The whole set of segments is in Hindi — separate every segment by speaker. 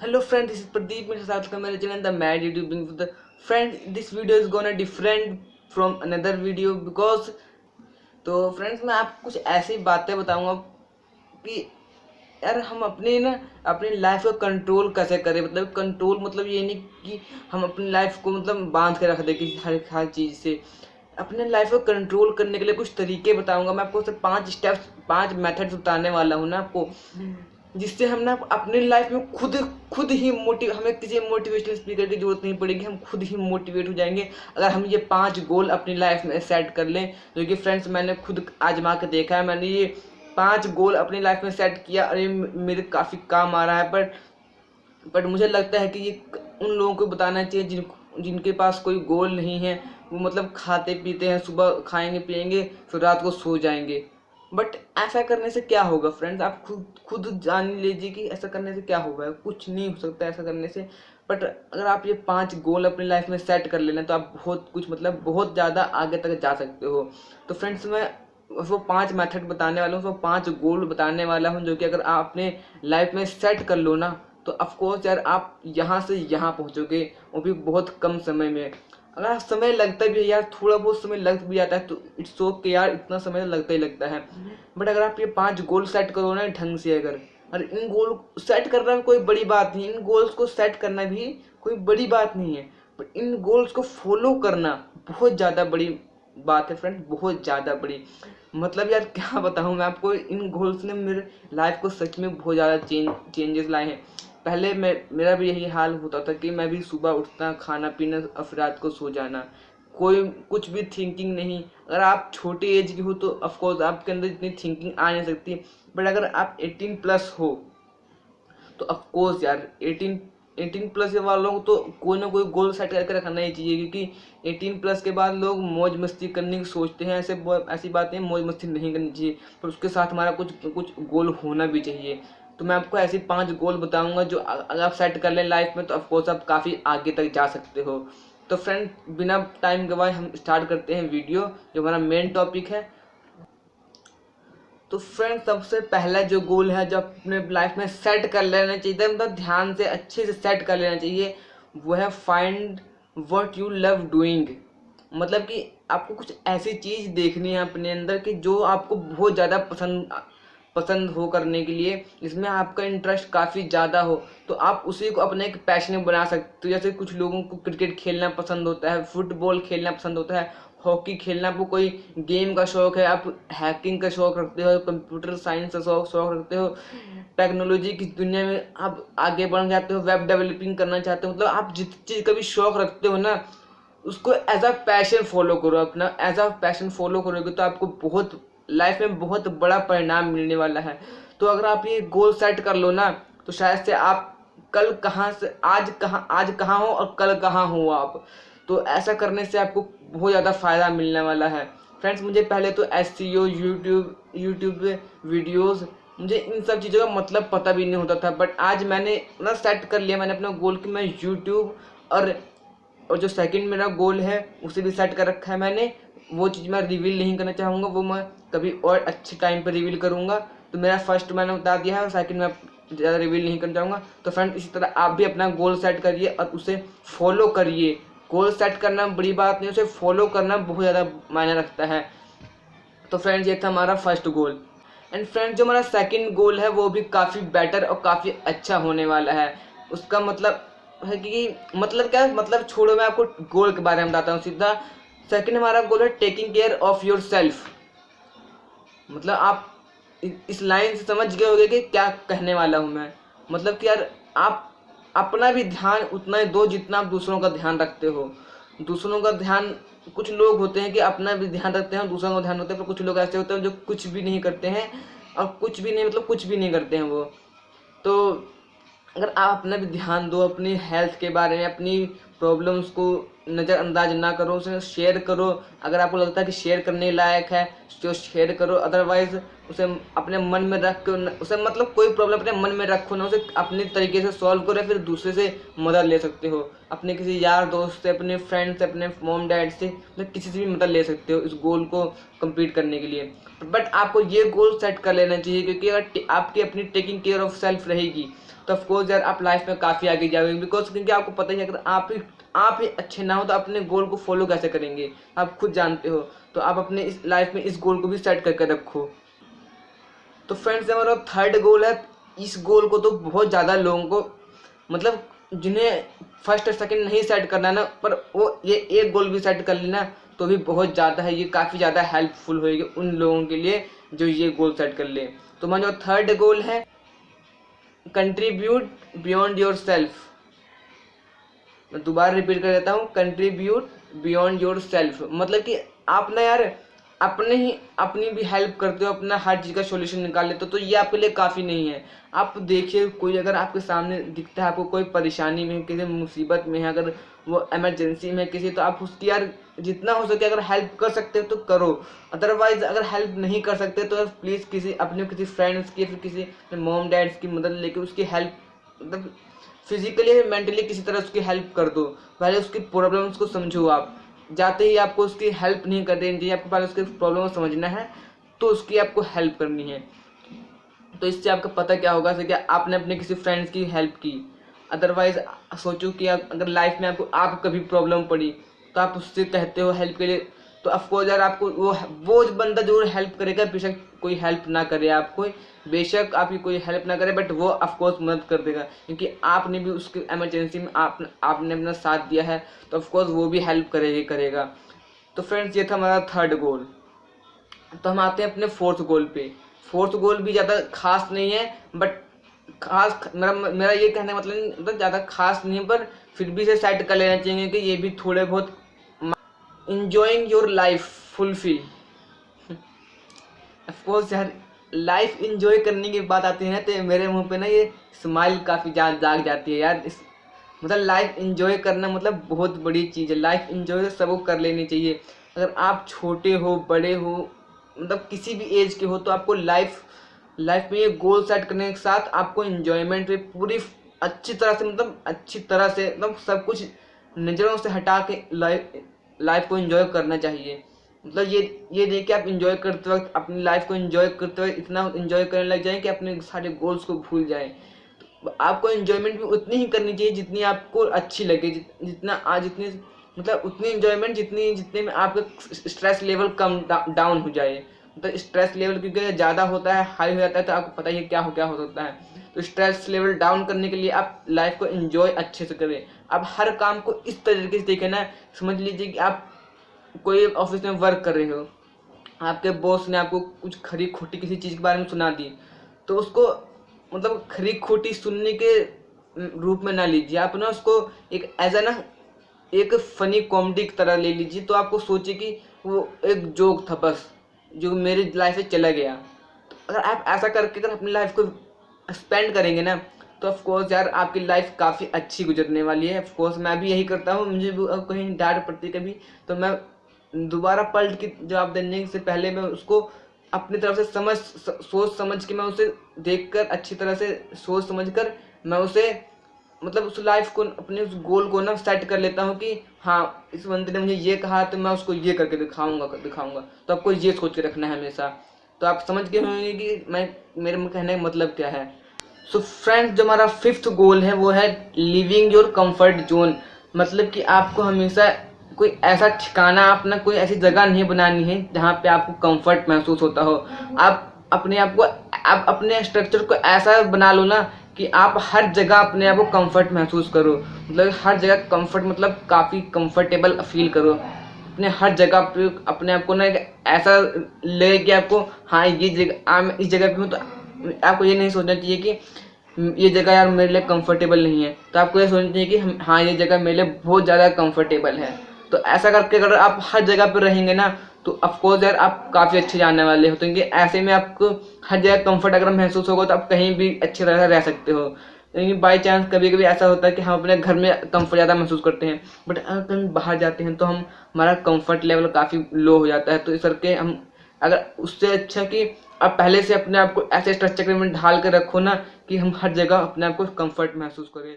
Speaker 1: Hello friend, this is Pradeep Mr. Satkar मेरे channel The Mad YouTubing with the friend. This video is gonna different from another video because तो फ्रेंड्स मैं आपको कुछ ऐसी बातें बताऊँगा कि यार हम अपने ना अपनी लाइफ को कंट्रोल कैसे करें मतलब कंट्रोल मतलब ये नहीं कि हम अपनी लाइफ को मतलब बाँध के रख दें किसी हर हर चीज़ से अपने लाइफ को कंट्रोल करने के लिए कुछ तरीके बताऊँगा मैं आपको सिर्फ़ पाँच स्टेप्स पाँच मेथड्स बताने वाला हूँ ना आपको जिससे हम ना अपनी लाइफ में खुद खुद ही मोटिव हमें किसी मोटिवेशनल स्पीकर की ज़रूरत नहीं पड़ेगी, हम खुद ही मोटिवेट हो जाएँगे। अगर हम ये पाँच गोल अपनी लाइफ में सेट कर लें, जो कि फ्रेंड्स मैंने खुद आजमा के देखा है, मैंने ये पाँच गोल अपनी लाइफ में सेट किया और ये मेरे काफ़ी काम आ रहा है बट बट मुझे लगता है कि ये उन लोगों को बताना चाहिए जिन, जिनके पास कोई गोल नहीं है। वो मतलब खाते पीते हैं, सुबह खाएँगे पिएँगे फिर रात को सो जाएँगे। बट ऐसा करने से क्या होगा फ्रेंड्स आप खुद खुद जान लीजिए कि ऐसा करने से क्या होगा। कुछ नहीं हो सकता ऐसा करने से। बट अगर आप ये पाँच गोल अपनी लाइफ में सेट कर लेना तो आप बहुत कुछ मतलब बहुत ज़्यादा आगे तक जा सकते हो। तो फ्रेंड्स मैं वो पाँच मेथड बताने वाला हूँ। वो पाँच गोल बताने वाला हूँ जो कि अगर आप अपने लाइफ में सेट कर लो ना तो ऑफकोर्स यार आप यहाँ से यहाँ पहुँचोगे, वो भी बहुत कम समय में। अगर समय लगता भी है यार थोड़ा बहुत समय लग भी जाता है तो इट्स ओके यार इतना समय लगता ही लगता है। बट अगर आप ये पाँच गोल सेट करो ना ढंग से अगर और इन गोल सेट करना भी कोई बड़ी बात नहीं इन गोल्स को सेट करना भी कोई बड़ी बात नहीं है। बट इन गोल्स को फॉलो करना बहुत ज़्यादा बड़ी बात है फ्रेंड बहुत ज़्यादा बड़ी। मतलब यार क्या बताऊँ मैं आपको इन गोल्स ने मेरे लाइफ को सच में बहुत ज़्यादा चेंज चेंजेस लाए हैं। पहले मैं, मेरा भी यही हाल होता था कि मैं भी सुबह उठता खाना पीना और रात को सो जाना। कोई, कुछ भी थिंकिंग नहीं। अगर आप छोटे एज की हो तो ऑफकोर्स आपके अंदर इतनी थिंकिंग आ नहीं सकती। बट अगर आप 18 प्लस हो तो ऑफकोर्स यार 18 18 प्लस वालों को तो कोई ना कोई गोल सेट करके रखना ही चाहिए। क्योंकि 18 प्लस के बाद लोग मौज मस्ती करने की सोचते हैं, ऐसे ऐसी बातें मौज मस्ती नहीं करनी चाहिए। पर उसके साथ हमारा कुछ कुछ गोल होना भी चाहिए। तो मैं आपको ऐसे पाँच गोल बताऊँगा जो अगर आप सेट कर लें लाइफ में तो ऑफकोर्स आप काफ़ी आगे तक जा सकते हो। तो फ्रेंड बिना टाइम गवाए हम स्टार्ट करते हैं वीडियो जो हमारा मेन टॉपिक है। तो फ्रेंड सबसे पहला जो गोल है, जो अपने लाइफ में सेट कर लेना चाहिए मतलब ध्यान से अच्छे से सेट कर लेना चाहिए, वो है find what you love doing मतलब कि आपको कुछ ऐसी चीज़ देखनी है अपने अंदर कि जो आपको बहुत ज़्यादा पसंद पसंद हो करने के लिए, इसमें आपका इंटरेस्ट काफ़ी ज़्यादा हो तो आप उसी को अपने एक पैशन बना सकते हो। जैसे कुछ लोगों को क्रिकेट खेलना पसंद होता है फुटबॉल खेलना पसंद होता है हॉकी खेलना आपको कोई गेम का शौक है, आप हैकिंग का शौक रखते हो कंप्यूटर साइंस का शौक शौक रखते हो टेक्नोलॉजी की दुनिया में आप आगे बढ़ना चाहते हो वेब डेवलपिंग करना चाहते हो मतलब आप जिस चीज़ का भी शौक रखते हो ना, उसको एज अ पैशन फॉलो करो अपना एज अ पैशन फॉलो करोगे तो आपको बहुत लाइफ में बहुत बड़ा परिणाम मिलने वाला है। तो अगर आप ये गोल सेट कर लो ना तो शायद से आप कल कहाँ से, आज कहाँ आज कहाँ हो और कल कहाँ हो आप। तो ऐसा करने से आपको बहुत ज़्यादा फ़ायदा मिलने वाला है। फ्रेंड्स मुझे पहले तो S C O YouTube YouTube videos मुझे इन सब चीज़ों का मतलब पता भी नहीं होता था। बट आज मैंने ना सेट कर लिया, मैंने अपना गोल कि मैं यूट्यूब और और जो सेकंड मेरा गोल है, उसे भी सेट कर रखा है मैंने। वो चीज़ मैं रिवील नहीं करना चाहूँगा, वो मैं कभी और अच्छे टाइम पर रिवील करूँगा। तो मेरा फ़र्स्ट मैंने बता दिया है और सेकंड मैं ज़्यादा रिवील नहीं करना चाहूँगा। तो फ्रेंड इसी तरह आप भी अपना गोल सेट करिए और उसे फॉलो करिए। गोल सेट करना बड़ी बात नहीं, उसे फॉलो करना बहुत ज़्यादा मायने रखता है। तो फ्रेंड्स ये था हमारा फ़र्स्ट गोल एंड फ्रेंड्स जो हमारा सेकंड गोल है, वो भी काफ़ी बेटर और काफ़ी अच्छा होने वाला है। उसका मतलब है कि मतलब क्या मतलब छोड़ो, मैं आपको गोल के बारे में बताता हूँ सीधा। सेकंड हमारा गोल है taking care of yourself मतलब आप इस लाइन से समझ गए होंगे कि क्या कहने वाला हूँ मैं। मतलब कि यार, आप अपना भी ध्यान उतना ही दो जितना आप दूसरों का ध्यान रखते हो। दूसरों का ध्यान, कुछ लोग होते हैं कि अपना भी ध्यान रखते हैं दूसरों का ध्यान रखते हैं, पर कुछ लोग ऐसे होते हैं जो कुछ भी नहीं करते हैं और कुछ भी नहीं मतलब कुछ भी नहीं करते हैं वो। तो अगर आप अपना भी ध्यान दो, अपनी हेल्थ के बारे में, अपनी प्रॉब्लम्स को नज़रअंदाज ना करो, उसे शेयर करो। अगर आपको लगता है कि शेयर करने लायक है तो शेयर करो। अदरवाइज़ उसे अपने मन में रख के उसे मतलब कोई प्रॉब्लम अपने मन में रखो ना, उसे अपने तरीके से सॉल्व करो फिर दूसरे से मदद ले सकते हो। अपने किसी यार दोस्त से, अपने फ्रेंड से, अपने मोम डैड से मतलब किसी से भी मदद ले सकते हो इस गोल को कंप्लीट करने के लिए। बट आपको ये गोल सेट कर लेना चाहिए, क्योंकि अगर आपकी अपनी टेकिंग केयर ऑफ़ सेल्फ रहेगी तो ऑफकोर्स यार, आप लाइफ में काफ़ी आगे जाओगे बिकॉज़ क्योंकि आपको पता ही है, अगर आप ही आप ही अच्छे ना हो तो अपने गोल को फॉलो कैसे करेंगे? आप खुद जानते हो तो आप अपने इस लाइफ में इस गोल को भी सेट करके रखो। तो फ्रेंड्स हमारा थर्ड गोल है, इस गोल को तो बहुत ज़्यादा लोगों को मतलब जिन्हें फ़र्स्ट और सेकंड नहीं सेट करना ना, पर वो ये एक गोल भी सेट कर लेना तो भी बहुत ज़्यादा है, ये काफ़ी ज़्यादा हेल्पफुल होएगी उन लोगों के लिए जो ये गोल सेट कर ले। तो हमारा जो थर्ड गोल है कंट्रीब्यूट बियॉन्ड योर सेल्फ मैं दोबारा रिपीट कर देता हूँ कंट्रीब्यूट बियॉन्ड योर सेल्फ मतलब कि आप ना यार अपने ही, अपनी भी हेल्प करते हो, अपना हर चीज़ का सोल्यूशन निकाल लेते हो तो ये आपके लिए काफ़ी नहीं है। आप देखिए, कोई अगर आपके सामने दिखता है, आपको कोई परेशानी में, किसी मुसीबत में है, अगर वो एमरजेंसी में किसी तो आप उसकी यार जितना हो सके अगर हेल्प कर सकते हो तो करो। अदरवाइज़ अगर हेल्प नहीं कर सकते तो प्लीज़ किसी, अपने किसी फ्रेंड्स की, फिर किसी मोम डैड्स की मदद लेके उसकी हेल्प मतलब फिजिकली या मेंटली किसी तरह उसकी हेल्प कर दो। पहले उसकी प्रॉब्लम्स को समझो आप। जाते ही आपको उसकी हेल्प नहीं कर देनी चाहिए आपको पहले उसकी प्रॉब्लम को समझना है तो उसकी आपको हेल्प करनी है। तो इससे आपका पता क्या होगा कि आपने अपने किसी फ्रेंड्स की हेल्प की। अदरवाइज़ सोचो कि अगर लाइफ में आपको आप कभी प्रॉब्लम पड़ी तो आप उससे कहते हो हेल्प के लिए तो अफकोर्स यार आपको वो वो बंदा ज़रूर हेल्प करेगा, बेशक कोई हेल्प ना करे आपको, बेशक आपकी कोई हेल्प ना करे बट वो अफकोर्स मदद कर देगा, क्योंकि आपने भी उसके एमरजेंसी में आप, आपने अपना साथ दिया है तो अफकोर्स वो भी हेल्प करेगा करेगा। तो फ्रेंड्स ये था हमारा थर्ड गोल तो हम आते हैं अपने फोर्थ गोल पे। फोर्थ गोल भी ज़्यादा खास नहीं है बट खास मेरा मेरा ये कहने का मतलब मतलब ज़्यादा खास नहीं पर फिर भी इसे सेट कर लेना चाहिए कि ये भी थोड़े बहुत enjoying your life fulfil of course यार लाइफ इंजॉय करने की बात आती है ना तो मेरे मुँह पे ना ये स्माइल काफ़ी जाग जाग जाती है यार। इस मतलब लाइफ इंजॉय करना मतलब बहुत बड़ी चीज़ है। लाइफ इंजॉय तो सबको कर लेनी चाहिए। अगर आप छोटे हो, बड़े हो मतलब किसी भी एज के हो तो आपको लाइफ लाइफ में ये गोल सेट करने के साथ आपको इन्जॉयमेंट भी पूरी अच्छी तरह से मतलब अच्छी तरह से मतलब सब कुछ नज़रों से हटा के लाइफ लाइफ को इन्जॉय करना चाहिए। मतलब ये ये नहीं कि आप इन्जॉय करते वक्त, अपनी लाइफ को इन्जॉय करते वक्त इतना इन्जॉय करने लग जाएँ कि अपने सारे गोल्स को भूल जाएँ। तो आपको इन्जॉयमेंट भी उतनी ही करनी चाहिए जितनी आपको अच्छी लगे जितना आज जितनी मतलब उतनी इन्जॉयमेंट जितनी, जितने में आपका स्ट्रेस लेवल कम डाउन हो जाए। मतलब स्ट्रेस लेवल क्योंकि ज़्यादा होता है हाई हो जाता है तो आपको पता ही क्या हो क्या हो सकता है। तो स्ट्रेस लेवल डाउन करने के लिए आप लाइफ को एंजॉय अच्छे से करें। आप हर काम को इस तरीके से देखें ना, समझ लीजिए कि आप कोई ऑफ़िस में वर्क कर रहे हो, आपके बॉस ने आपको कुछ खरी खोटी किसी चीज़ के बारे में सुना दी तो उसको मतलब खरी खोटी सुनने के रूप में ना लीजिए। आप ना उसको एक एज ए ना, एक फनी कॉमेडी की तरह ले लीजिए तो आपको सोचिए कि वो एक जोक था बस। जो मेरी लाइफ से चला गया। अगर आप ऐसा करके अगर अपनी लाइफ को स्पेंड करेंगे ना तो ऑफकोर्स यार आपकी लाइफ काफ़ी अच्छी गुजरने वाली है। ऑफकोर्स मैं भी यही करता हूँ, मुझे कहीं डांट पड़ती कभी तो मैं दोबारा पलट की जवाब देने से पहले मैं उसको अपनी तरफ़ से समझ सोच समझ के मैं उसे देखकर, अच्छी तरह से सोच समझ कर मैं उसे मतलब उस लाइफ को, अपने उस गोल को ना सेट कर लेता हूँ कि हाँ इस बंदे ने मुझे ये कहा तो मैं उसको ये करके दिखाऊँगा दिखाऊँगा। तो आपको ये सोच के रखना है हमेशा। तो आप समझ गए होंगे कि मैं, मेरे कहने का मतलब क्या है। सो so फ्रेंड्स जो हमारा फिफ्थ गोल है, वो है लिविंग योर कंफर्ट जोन मतलब कि आपको हमेशा कोई ऐसा ठिकाना अपना कोई ऐसी जगह नहीं बनानी है, जहाँ पे आपको कंफर्ट महसूस होता हो। आप अपने आप को, आप अपने स्ट्रक्चर को ऐसा बना लो ना कि आप हर जगह अपने आप को कंफर्ट महसूस करो। मतलब हर जगह कंफर्ट मतलब काफ़ी कंफर्टेबल फील करो। अपने हर जगह पे अपने आप को ना ऐसा लगे कि आपको हाँ ये जगह इस जगह पे हूँ तो आपको ये नहीं सोचना चाहिए कि ये जगह यार मेरे लिए कंफर्टेबल नहीं है। तो आपको ये सोचना चाहिए कि हाँ ये जगह मेरे लिए बहुत ज़्यादा कंफर्टेबल है। तो ऐसा करके अगर आप हर जगह पर रहेंगे ना तो अफकोर्स यार आप काफ़ी अच्छे जाने वाले हो तो क्योंकि ऐसे में आपको हर जगह कंफर्ट अगर महसूस होगा तो आप कहीं भी अच्छी तरह से रह सकते हो। लेकिन बाई चांस कभी कभी ऐसा होता है कि हम अपने घर में कंफर्ट ज़्यादा महसूस करते हैं बट अगर कहीं बाहर जाते हैं तो हम, हमारा कंफर्ट लेवल काफ़ी लो हो जाता है तो इस करके हम, अगर उससे अच्छा कि आप पहले से अपने आप को ऐसे स्ट्रक्चर में ढाल कर रखो ना कि हम हर जगह अपने आप को कंफर्ट महसूस करें।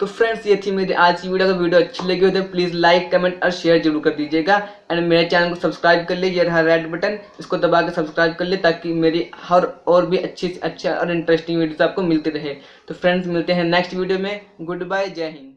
Speaker 1: तो फ्रेंड्स ये थी मेरी आज की वीडियो। अगर वीडियो अच्छी लगी हो तो प्लीज़ लाइक कमेंट और शेयर ज़रूर कर दीजिएगा। एंड मेरे चैनल को सब्सक्राइब कर लीजिए रहा रेड बटन इसको दबा के सब्सक्राइब कर ले ताकि मेरी हर और भी अच्छी अच्छा और इंटरेस्टिंग वीडियोस आपको मिलती रहे। तो फ्रेंड्स मिलते हैं नेक्स्ट वीडियो में। Good bye Jai Hind.